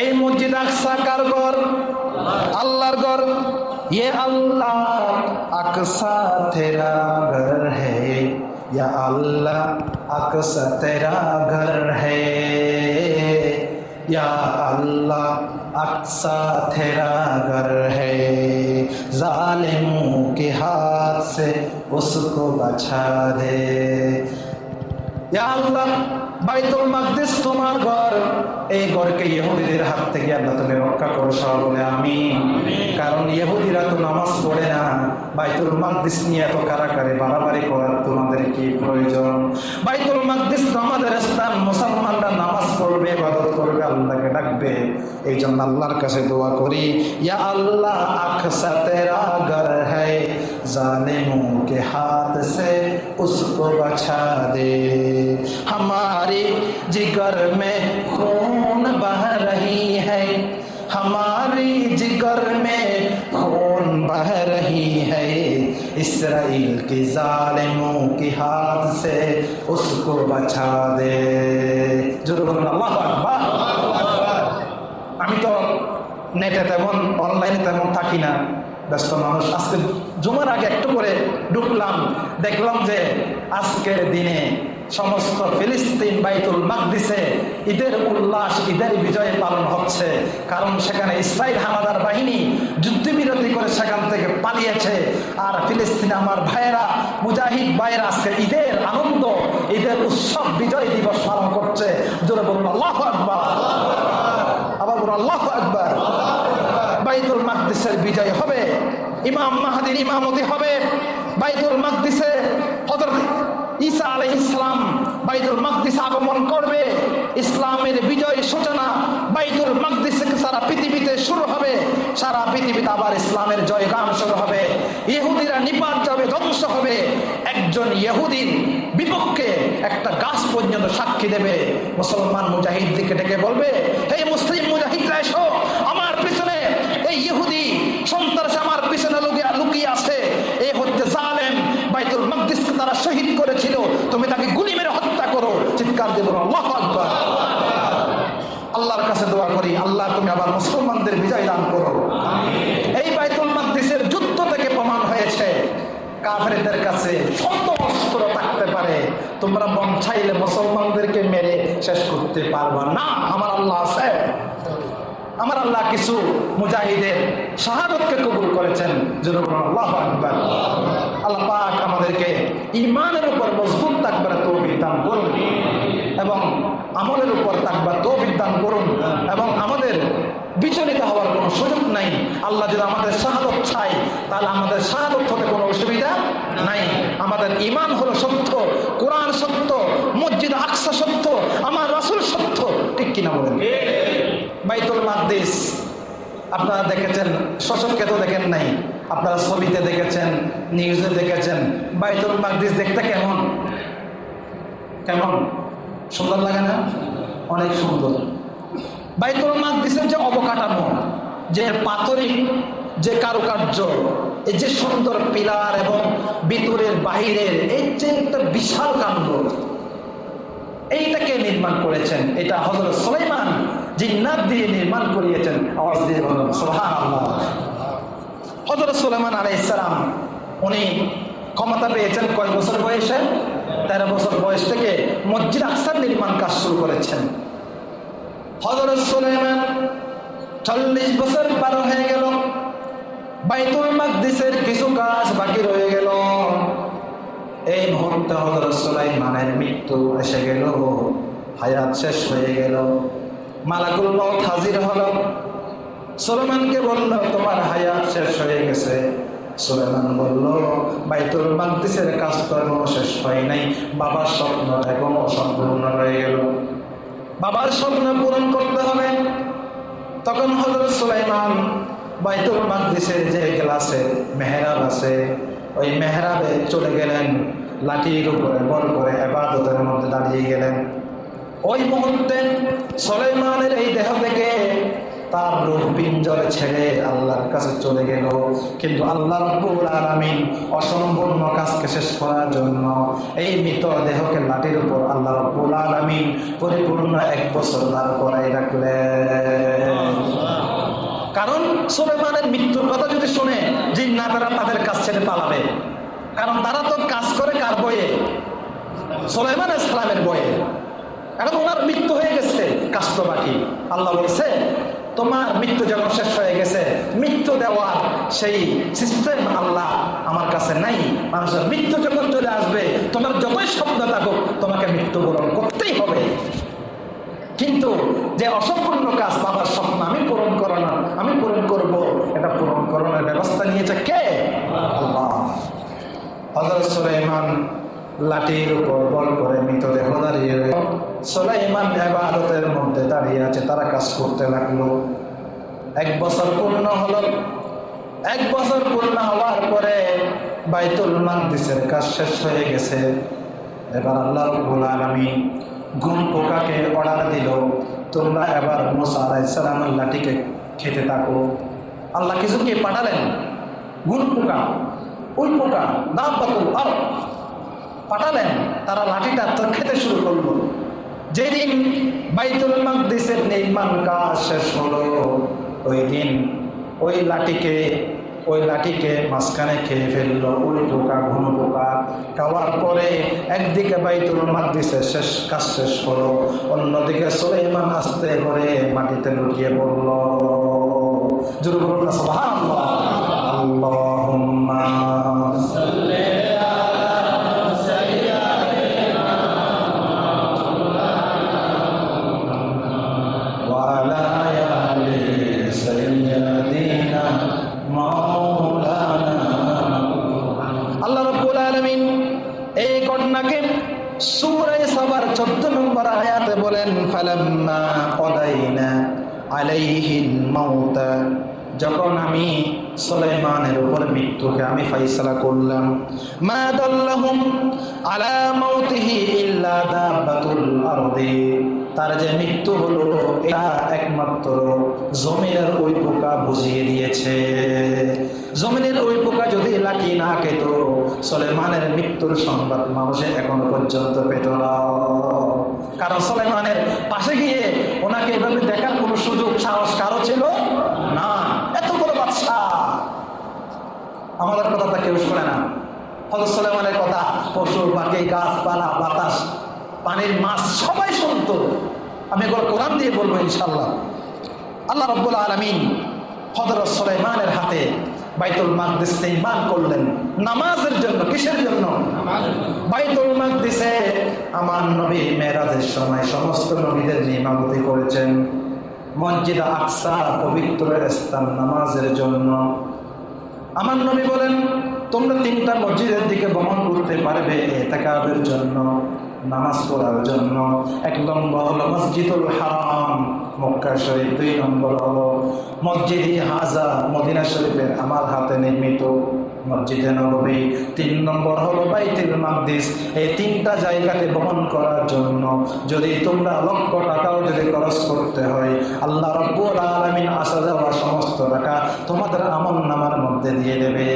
এই মসজিদ আকসা কার ঘর আল্লাহর ঘর ये अल्लाह अक्सा तेरा घर है या अल्लाह अक्सा तेरा घर है या अल्लाह अक्सा तेरा घर है जालिमों के हाथ से उसको बचा दे ইয়া আল্লাহ বাইতুল মাকদিস তোমার ঘর। এই ঘরকে ইহুদিদের হাত থেকে আল্লাহ তুমি রক্ষা করো সব বলে আমি কারণ ইহুদিরা তো নামাজ পড়ে না। বাইতুল মাকদিস নিয়ে এত কারাকারে বাড়াবাড়ি করার তোমাদের কি প্রয়োজন? বাইতুল মাকদিস তো আমাদের স্থান। মুসলমানরা নামাজ পড়বে ইবাদত করবে আল্লাহকে ডাকবে। এই জন্য আল্লাহর কাছে দোয়া করি ইয়া আল্লাহ তেরা ঘর है जालिमों के हाथ से उसको बचा दे हमारे जिगर में खून बह रही है हमारी जिगर में खून बह रही है इसराइल के जालिमों के हाथ से उसको बचा दे जरूर अल्लाह अकबर আমি তো নেটে তেমন অনলাইনে তেমন থাকি না ব্যস্ত মানুষ আজকে জুমার আগে একটু করে ঢুকলাম, দেখলাম যে আজকের দিনে সমস্ত ফিলিস্তিন বাইতুল মাকদিসে ঈদের উল্লাস, ঈদের বিজয় পালন হচ্ছে। কারণ সেখানে ইসরায়েল হানাদার বাহিনী যুদ্ধবিরতি করে সেখান থেকে পালিয়েছে। আর ফিলিস্তিন আমার ভাইয়েরা, মুজাহিদ ভাইয়েরা আজকে ঈদের আনন্দ, ঈদের উৎসব, বিজয় দিবস পালন করছে। জোরে বলুন, আল্লাহ আকবার। আবার বলুন, আল্লাহ আকবার। বাইতুল মাকদিসের বিজয় হবে। ইমাম মাহাদির ইমামতি হবে। বাইতুল মাকদিসে হজরত ঈসা আলহ ইসলাম বাইতুল মাকদিস আগমন করবে। ইসলামের বিজয় সূচনা বাইতুল মাকদিস সারা পৃথিবীতে শুরু হবে। সারা পৃথিবীতে আবার ইসলামের জয়গান শুরু হবে। ইহুদিরা নিপাত যাবে ধ্বংস হবে। একজন ইহুদির বিপক্ষে একটা গাছ পর্যন্ত সাক্ষী দেবে। মুসলমান মুজাহিদকে ডেকে বলবে এই মুসলিম মুজাহিদরা এসো, আমার পিছনে এই ইহুদি সন্ত্রাস আমার পিছনে লুকিয়ে লুকিয়ে আছে এই হচ্ছে জালেম বাইতুল মকদিসকে তারা শহীদ করেছিল তুমি তাকে গুলি মেরে হত্যা করো চিৎকার দেব আল্লাহ আকবার আল্লাহর কাছে দোয়া করি আল্লাহ তুমি আবার মুসলমানদের বিজয় দান করো। এই বাইতুল মাকদিসের যুদ্ধ থেকে প্রমাণ হয়েছে, কাফেরদের কাছে অস্ত্র থাকতে পারে। তোমরা মুসলমানদেরকে মেরে শেষ করতে পারবা না। আমার আল্লাহ আছে। আমার আল্লাহ কিছু মুজাহিদের শাহাদতকে কবুল করেছেন। আল্লাহ আল্লাহ আমাদেরকে ইমানের উপর মজবুত থাকবার তৌফিক দান করুন। এবং আমলের উপর থাকবার তৌফিক দান করুন এবং আমাদের বিচলিত হওয়ার কোনো সুযোগ নাই। আল্লাহ যদি আমাদের শাহাদত চাই তাহলে আমাদের শাহাদত হতে কোনো অসুবিধা নাই। আমাদের ইমান হলো সত্য, কোরআন সত্য, মসজিদ আকসা সত্য, আমার রাসুল সত্য। ঠিক কিনা বলেন? বাইতুল মাকদিস, আপনারা দেখেছেন শোষককে তো দেখেন নাই। আপনারা ছবিতে দেখেছেন নিউজে দেখেছেন, বাইতুল মাকদিস দেখতে কেমন? কেমন? সুন্দর লাগে না? অনেক সুন্দর। বাইতুল মাকদিসের যে অবকাঠামো, যে পাথরিক যে কারুকার্য, এই যে সুন্দর পিলার এবং ভিতরের বাহিরের, এই যে একটা বিশাল কাণ্ড, এইটাকে নির্মাণ করেছেন। এটা হজরত সুলাইমান, জিন্নাত দিয়ে নির্মাণ করিয়েছেন। আওয়াজ দিয়ে বলুন সোহান হজরত সুলাইমান আলাই ইসলাম উনি ক্ষমতা পেয়েছেন কয় বছর বয়সে? তেরো বছর বয়স থেকে মসজিদ আকসার নির্মাণ কাজ শুরু করেছেন। হজরত সুলাইমান চল্লিশ বছর পার হয়ে গেল। বাইতুল মাকদিসের কিছু কাজ বাকি রয়ে গেল। এই মুহূর্তে হজরত সুলাইমানের মৃত্যু এসে গেল। হায়াত শেষ হয়ে গেল। মালাকুল মত হাজির হলো। সুলেমানকে বলল, তোমার হায়াত শেষ হয়ে গেছে। সুলেমান বলল, বাইতুল মাকদিসের কাজ তো শেষ হয় নাই। বাবার স্বপ্ন এখনও অসম্পূর্ণ রয়ে গেল। বাবার স্বপ্ন পূরণ করতে হবে। তখন হজরত সুলাইমান বাইতুল মাকদিসের যে গ্লাসে মেহরাব আছে, ওই মেহরাবে চলে গেলেন, লাঠির উপরে বল করে এবাদতের মধ্যে দাঁড়িয়ে গেলেন। ওই মুহূর্তে সলেমানের এই দেহ থেকে তার রূপ পিঞ্জরে ছেড়ে আল্লাহর কাছে চলে গেল। কিন্তু আল্লাহ রব্বুল আলামিন অসম্পূর্ণ কাজকে শেষ করার জন্য এই মৃত দেহকে লাঠির উপর আল্লাহ রব্বুল আমিন, পরিপূর্ণ এক বছর তার করাই রাখলে কারণ সোলেমানের মৃত্যুর কথা যদি শুনে জিন্নাতারা তাদের কাজ ছেড়ে পালাবে। কারণ তারা তো কাজ করে কার বয়ে সোলেমান ইসলামের বয়ে এখন ওনার মৃত্যু হয়ে গেছে কাজ তো বাকি আল্লাহ বলছে তোমার মৃত্যু যখন শেষ হয়ে গেছে, মৃত্যু দেওয়ার সেই সিস্টেম আল্লাহ আমার কাছে নাই। মানুষের মৃত্যু যখন চলে আসবে, তোমার যতই স্বপ্ন থাকুক, তোমাকে মৃত্যুবরণ করতেই হবে। কিন্তু যে অসম্পূর্ণ কাজ বাবার স্বপ্ন, আমি পূরণ করো না, আমি পূরণ করব, এটা পূরণ করানোর ব্যবস্থা নিয়েছে কে? আল্লাহ। হজরত সুলাইমান লাঠির উপর বল করে মৃতদেহ দাঁড়িয়ে। সুলাইমান এবাদতের মধ্যে দাঁড়িয়ে আছে, তারা কাজ করতে লাগল। এক বছর পূর্ণ হলো। এক বছর পূর্ণ হওয়ার পরে বাইতুল মাকদিসের কাজ শেষ হয়ে গেছে। এবার আল্লাহ রব্বুল ঘুম পোকাকে অর্ডার দিল। তোমরা এবার মোসা আলাইসালামের লাঠিকে খেতে থাকো। আল্লাহ কিছু কে পাঠালেন? গুণ পোকা ওই পোকা দাম পাতুল আর পাঠালেন। তারা লাঠিটা তো খেতে শুরু করল। যেদিন বাইতুল মাকদিসের নির্মাণ কাজ শেষ হলো ওই দিন ওই লাঠিকে ওই লাঠিকে মাঝখানে খেয়ে ফেলল ওই পোকা ঘন পোকা খাওয়ার পরে একদিকে বাইতুল মাকদিসের শেষ কাজ শেষ হলো, অন্যদিকে সুলাইমান আস্তে করে মাটিতে লুকিয়ে পড়ল। জোরে বলুন সূরা সাবার 14 নম্বর আয়াতে বলেন, ফালাম্মা কদাইনা আলাইহিল মাউত। যখন আমি সুলাইমানের উপর মৃত্যুকে আমি ফাইসলা করলাম, মা দাল্লাহুম আলা মাউতিহি তার যে মৃত্যু হলো, এটা একমাত্র জমিনের ওই পোকা বুঝিয়ে দিয়েছে। জমিনের ওই পোকা যদি লাঠি না খেত, সলেমানের মৃত্যুর সংবাদ মানুষে এখনও পর্যন্ত পেত না। কারণ সলেমানের পাশে গিয়ে ওনাকে এভাবে দেখার কোনো সুযোগ, সাহস কারও ছিল না। এত বড় বাচ্চা আমাদের কথা কেউ শোনে না। হজরত সলেমানের কথা, পশু পাখি গাছপালা, বাতাস, পানির মাছ, সবাই শুনতো। আমি এগুলো কোরআন দিয়ে বলব ইনশাল্লাহ আল্লাহ রব্বুল আলমিন হজরত সুলাইমানের হাতে বাইতুল মাকদিস নির্মাণ করলেন। নামাজের জন্য, কিসের জন্য? বাইতুল মাকদিসে আমার নবী মেরাজের সময় সমস্ত নবীদের নিমামতি করেছেন। মসজিদ আকসা, পবিত্র স্থান নামাজের জন্য। আমার নবী বলেন, তোমরা তিনটা মসজিদের দিকে ভ্রমণ করতে পারবে এতেকাবের জন্য। নামাজ পড়ার জন্য এক নম্বর হলো মসজিদুল হারাম। মক্কা শরীফ দুই নম্বর হলো মসজিদ হাজা, মদিনা শরীফের আমার হাতে নির্মিত মসজিদে নবী তিন নম্বর হলো বাইতুল মাকদিস। এই তিনটা জায়গাতে বহন করার জন্য যদি তোমরা লক্ষ টাকাও যদি খরচ করতে হয়, আল্লাহ রব্বুল আলামিন আসা যাওয়া সমস্ত টাকা তোমাদের আমল নামার মধ্যে দিয়ে দেবে।